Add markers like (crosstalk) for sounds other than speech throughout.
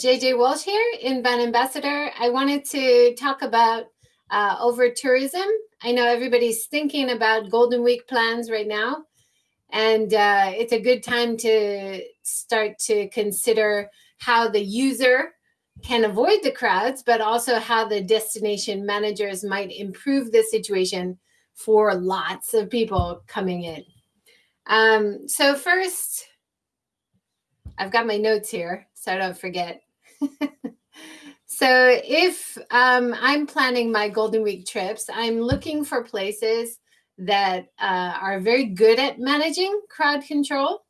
JJ Walsh here, in Inbound Ambassador. I wanted to talk about uh, over tourism. I know everybody's thinking about Golden Week plans right now, and uh, it's a good time to start to consider how the user can avoid the crowds, but also how the destination managers might improve the situation for lots of people coming in. Um, so first, I've got my notes here so I don't forget. (laughs) so if um, I'm planning my Golden Week trips, I'm looking for places that uh, are very good at managing crowd control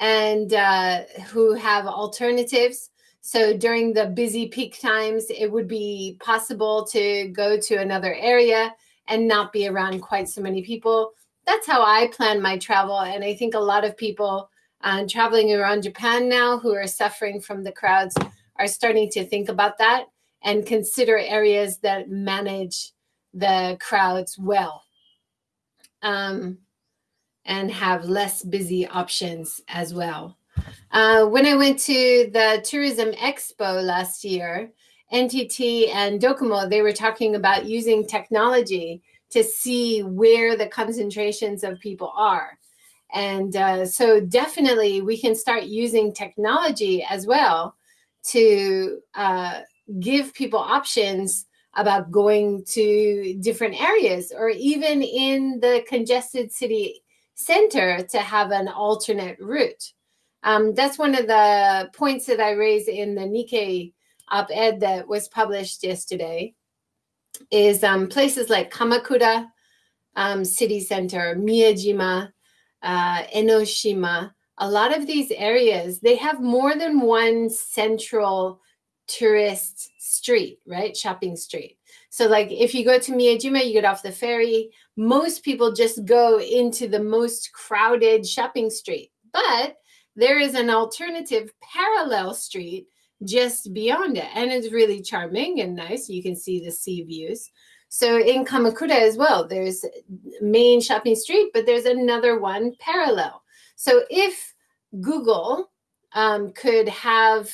and uh, who have alternatives. So during the busy peak times, it would be possible to go to another area and not be around quite so many people. That's how I plan my travel. And I think a lot of people uh, traveling around Japan now who are suffering from the crowds are starting to think about that and consider areas that manage the crowds well um, and have less busy options as well. Uh, when I went to the Tourism Expo last year, NTT and Docomo, they were talking about using technology to see where the concentrations of people are. And uh, so definitely we can start using technology as well to uh, give people options about going to different areas or even in the congested city center to have an alternate route. Um, that's one of the points that I raised in the Nikkei op-ed that was published yesterday is um, places like Kamakura um, City Center, Miyajima, uh, Enoshima, a lot of these areas, they have more than one central tourist street, right? Shopping street. So like if you go to Miyajima, you get off the ferry, most people just go into the most crowded shopping street. But there is an alternative parallel street just beyond it. And it's really charming and nice. You can see the sea views. So in Kamakura as well, there's main shopping street, but there's another one parallel. So if Google um, could have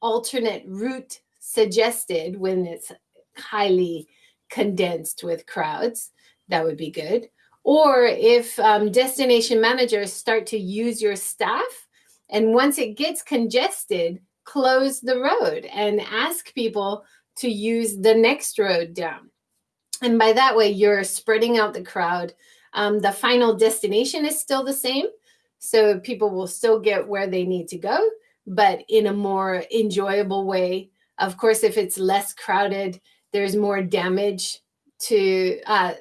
alternate route suggested when it's highly condensed with crowds, that would be good. Or if um, destination managers start to use your staff, and once it gets congested, close the road and ask people to use the next road down. And by that way, you're spreading out the crowd. Um, the final destination is still the same. So people will still get where they need to go, but in a more enjoyable way. Of course, if it's less crowded, there's more damage to, uh,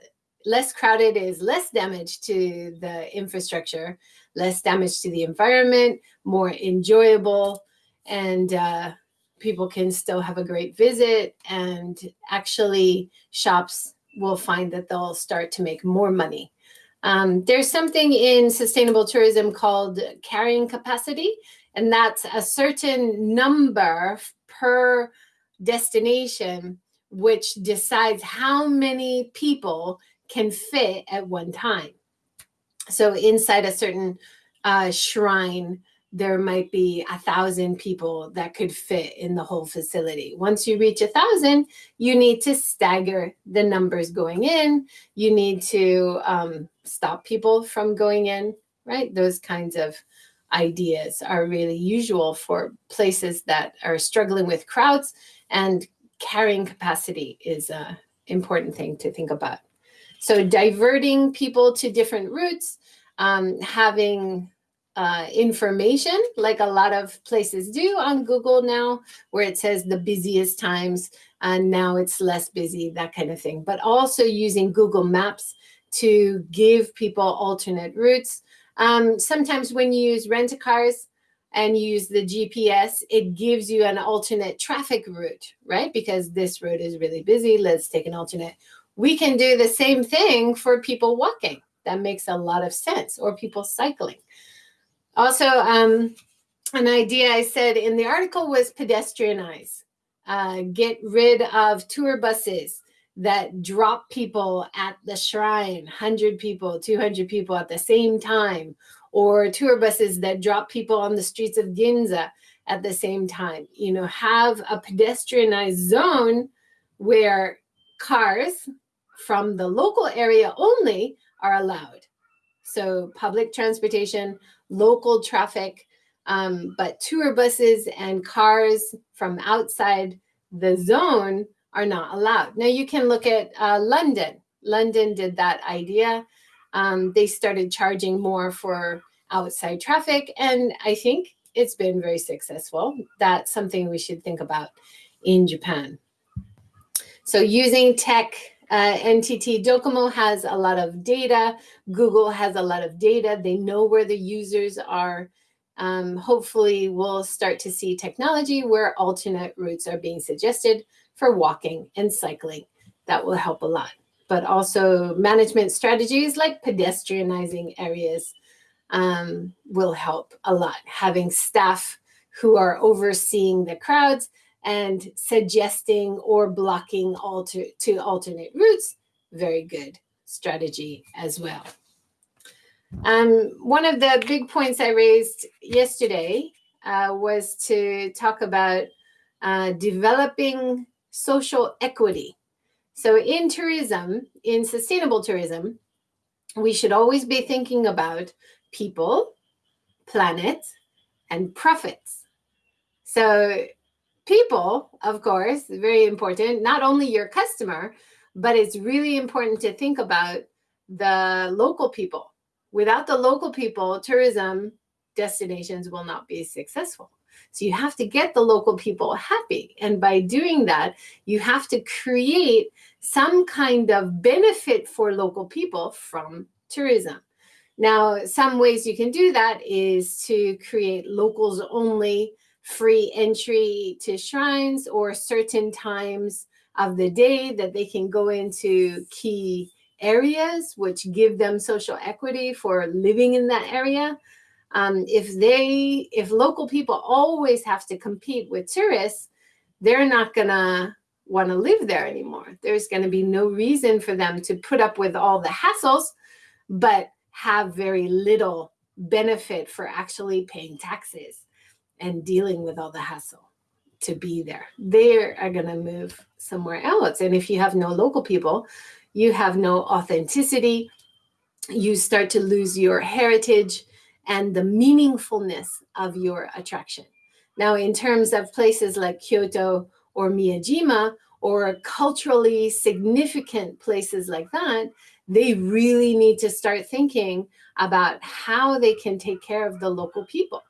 less crowded is less damage to the infrastructure, less damage to the environment, more enjoyable, and uh, people can still have a great visit and actually shops will find that they'll start to make more money. Um, there's something in sustainable tourism called carrying capacity, and that's a certain number per destination, which decides how many people can fit at one time. So inside a certain uh, shrine, there might be a thousand people that could fit in the whole facility. Once you reach a thousand, you need to stagger the numbers going in. You need to um, stop people from going in, right? Those kinds of ideas are really usual for places that are struggling with crowds and carrying capacity is an important thing to think about. So diverting people to different routes, um, having uh, information like a lot of places do on Google now, where it says the busiest times and now it's less busy, that kind of thing. But also using Google Maps to give people alternate routes. Um, sometimes when you use rent-a-cars and use the GPS, it gives you an alternate traffic route, right? Because this road is really busy, let's take an alternate. We can do the same thing for people walking. That makes a lot of sense, or people cycling. Also, um, an idea I said in the article was pedestrianize. Uh, get rid of tour buses that drop people at the shrine, 100 people, 200 people at the same time, or tour buses that drop people on the streets of Ginza at the same time. You know, have a pedestrianized zone where cars from the local area only are allowed. So public transportation, local traffic, um, but tour buses and cars from outside the zone are not allowed. Now you can look at uh, London. London did that idea. Um, they started charging more for outside traffic. And I think it's been very successful. That's something we should think about in Japan. So using tech, uh, NTT Docomo has a lot of data. Google has a lot of data. They know where the users are. Um, hopefully we'll start to see technology where alternate routes are being suggested for walking and cycling. That will help a lot. But also management strategies like pedestrianizing areas um, will help a lot. Having staff who are overseeing the crowds and suggesting or blocking alter to alternate routes, very good strategy as well. Um, one of the big points I raised yesterday uh, was to talk about uh, developing social equity. So in tourism, in sustainable tourism, we should always be thinking about people, planet, and profits. So people, of course, very important, not only your customer, but it's really important to think about the local people Without the local people, tourism destinations will not be successful. So you have to get the local people happy. And by doing that, you have to create some kind of benefit for local people from tourism. Now, some ways you can do that is to create locals only free entry to shrines or certain times of the day that they can go into key areas which give them social equity for living in that area. Um, if they, if local people always have to compete with tourists, they're not gonna want to live there anymore. There's going to be no reason for them to put up with all the hassles, but have very little benefit for actually paying taxes and dealing with all the hassle to be there. They are going to move somewhere else. And if you have no local people, you have no authenticity, you start to lose your heritage and the meaningfulness of your attraction. Now, in terms of places like Kyoto or Miyajima, or culturally significant places like that, they really need to start thinking about how they can take care of the local people.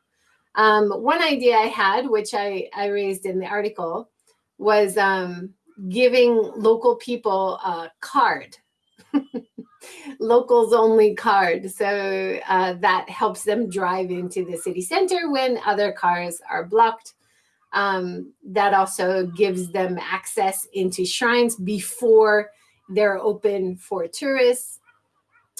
Um, one idea I had, which I, I raised in the article, was um, giving local people a card, (laughs) locals only card. So uh, that helps them drive into the city center when other cars are blocked. Um, that also gives them access into shrines before they're open for tourists.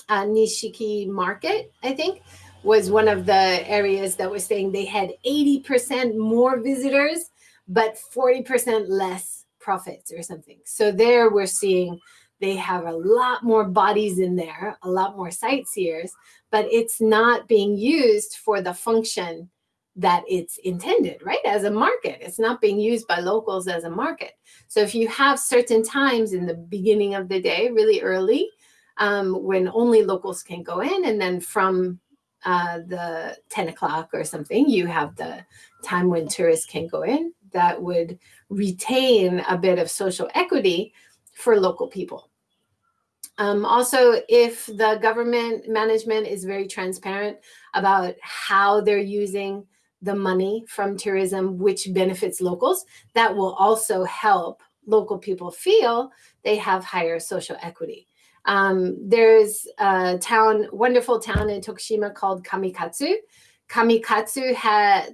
Uh, Nishiki Market, I think, was one of the areas that was saying they had 80% more visitors, but 40% less profits or something. So there we're seeing they have a lot more bodies in there, a lot more sightseers, but it's not being used for the function that it's intended, right? As a market, it's not being used by locals as a market. So if you have certain times in the beginning of the day, really early, um, when only locals can go in, and then from uh, the 10 o'clock or something, you have the time when tourists can go in, that would retain a bit of social equity for local people. Um, also, if the government management is very transparent about how they're using the money from tourism, which benefits locals, that will also help local people feel they have higher social equity. Um, there's a town, wonderful town in Tokushima called Kamikatsu, Kamikatsu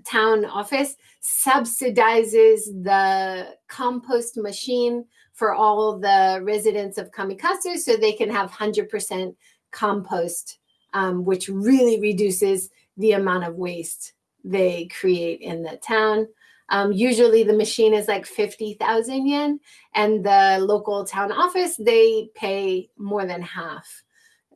town office subsidizes the compost machine for all the residents of Kamikatsu so they can have 100% compost, um, which really reduces the amount of waste they create in the town. Um, usually the machine is like 50,000 yen and the local town office, they pay more than half.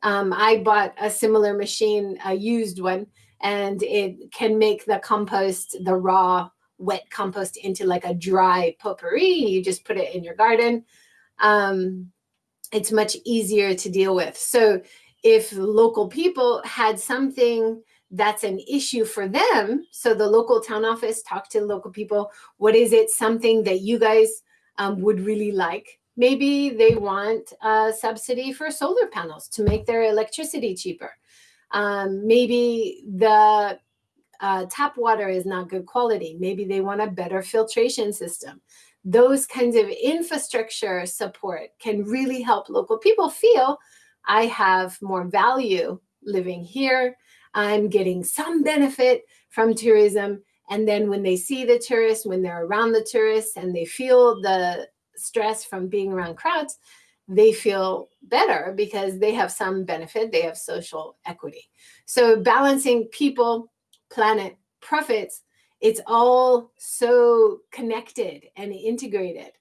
Um, I bought a similar machine, a used one, and it can make the compost, the raw wet compost into like a dry potpourri. You just put it in your garden. Um, it's much easier to deal with. So if local people had something that's an issue for them, so the local town office talk to local people, what is it something that you guys um, would really like? Maybe they want a subsidy for solar panels to make their electricity cheaper. Um, maybe the uh, tap water is not good quality. Maybe they want a better filtration system. Those kinds of infrastructure support can really help local people feel I have more value living here. I'm getting some benefit from tourism. And then when they see the tourists, when they're around the tourists and they feel the stress from being around crowds, they feel better because they have some benefit, they have social equity. So balancing people, planet, profits, it's all so connected and integrated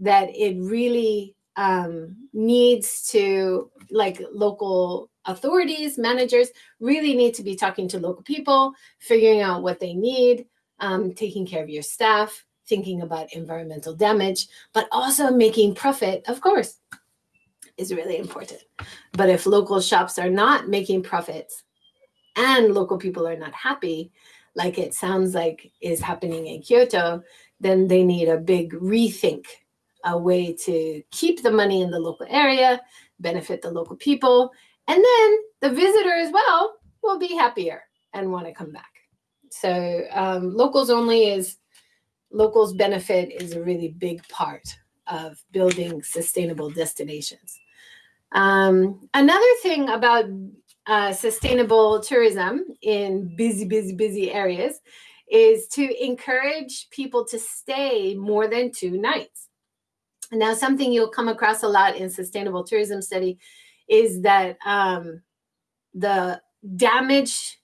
that it really um, needs to, like local authorities, managers, really need to be talking to local people, figuring out what they need, um, taking care of your staff, thinking about environmental damage, but also making profit, of course, is really important. But if local shops are not making profits and local people are not happy, like it sounds like is happening in Kyoto, then they need a big rethink, a way to keep the money in the local area, benefit the local people, and then the visitor as well will be happier and want to come back. So um, locals only is, locals benefit is a really big part of building sustainable destinations. Um, another thing about uh, sustainable tourism in busy, busy, busy areas is to encourage people to stay more than two nights. Now, something you'll come across a lot in sustainable tourism study is that um, the damage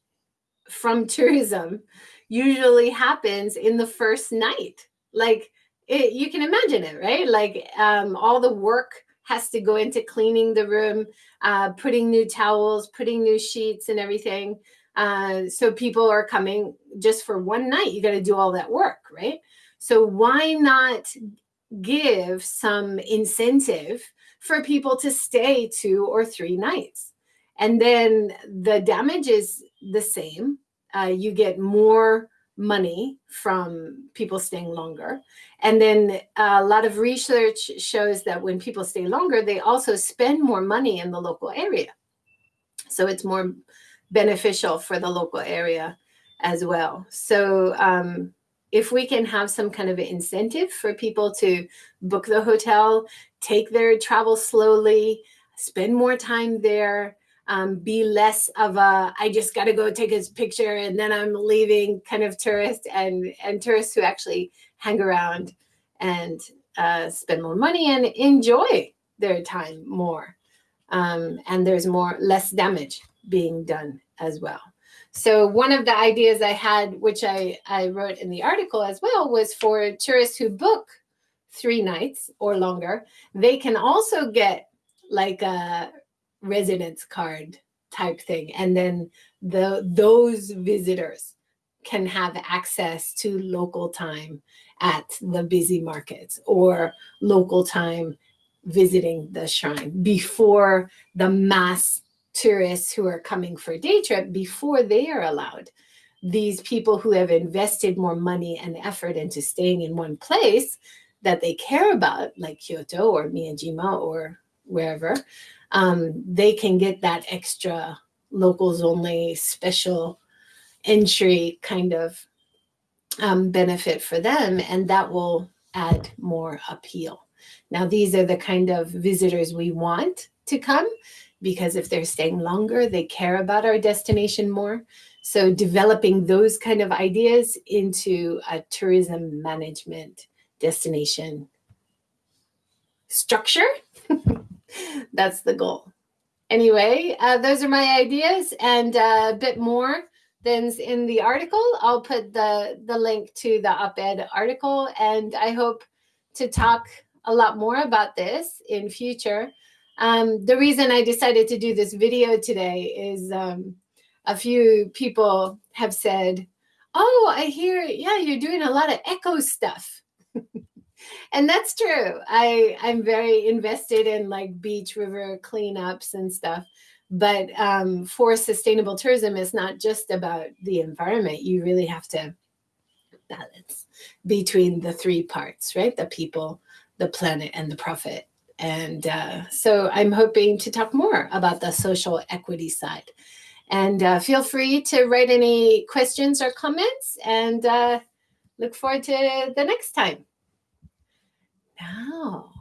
from tourism usually happens in the first night. Like it, you can imagine it, right? Like um, all the work has to go into cleaning the room, uh, putting new towels, putting new sheets and everything. Uh, so people are coming just for one night. You got to do all that work, right? So why not give some incentive for people to stay two or three nights? And then the damage is the same. Uh, you get more money from people staying longer. And then a lot of research shows that when people stay longer, they also spend more money in the local area. So it's more beneficial for the local area as well. So um, if we can have some kind of incentive for people to book the hotel, take their travel slowly, spend more time there, um, be less of a I just got to go take his picture and then I'm leaving kind of tourist and and tourists who actually hang around and uh, spend more money and enjoy their time more. Um, and there's more less damage being done as well. So one of the ideas I had, which I, I wrote in the article as well, was for tourists who book three nights or longer, they can also get like a residence card type thing. And then the those visitors can have access to local time at the busy markets or local time visiting the shrine before the mass tourists who are coming for a day trip before they are allowed. These people who have invested more money and effort into staying in one place that they care about, like Kyoto or Miyajima or wherever, um, they can get that extra locals only special entry kind of um, benefit for them, and that will add more appeal. Now, these are the kind of visitors we want to come because if they're staying longer, they care about our destination more. So developing those kind of ideas into a tourism management destination structure (laughs) that's the goal. Anyway, uh, those are my ideas and uh, a bit more than's in the article. I'll put the, the link to the op-ed article and I hope to talk a lot more about this in future. Um, the reason I decided to do this video today is um, a few people have said, Oh, I hear, yeah, you're doing a lot of echo stuff. And that's true. I I'm very invested in like beach river cleanups and stuff. But um, for sustainable tourism, it's not just about the environment. You really have to balance between the three parts, right? The people, the planet, and the profit. And uh, so I'm hoping to talk more about the social equity side. And uh, feel free to write any questions or comments and uh, look forward to the next time. Now,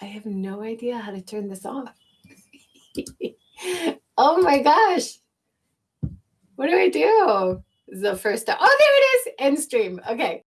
I have no idea how to turn this off. (laughs) oh my gosh. What do I do? This is the first time. Oh, there it is. End stream. Okay.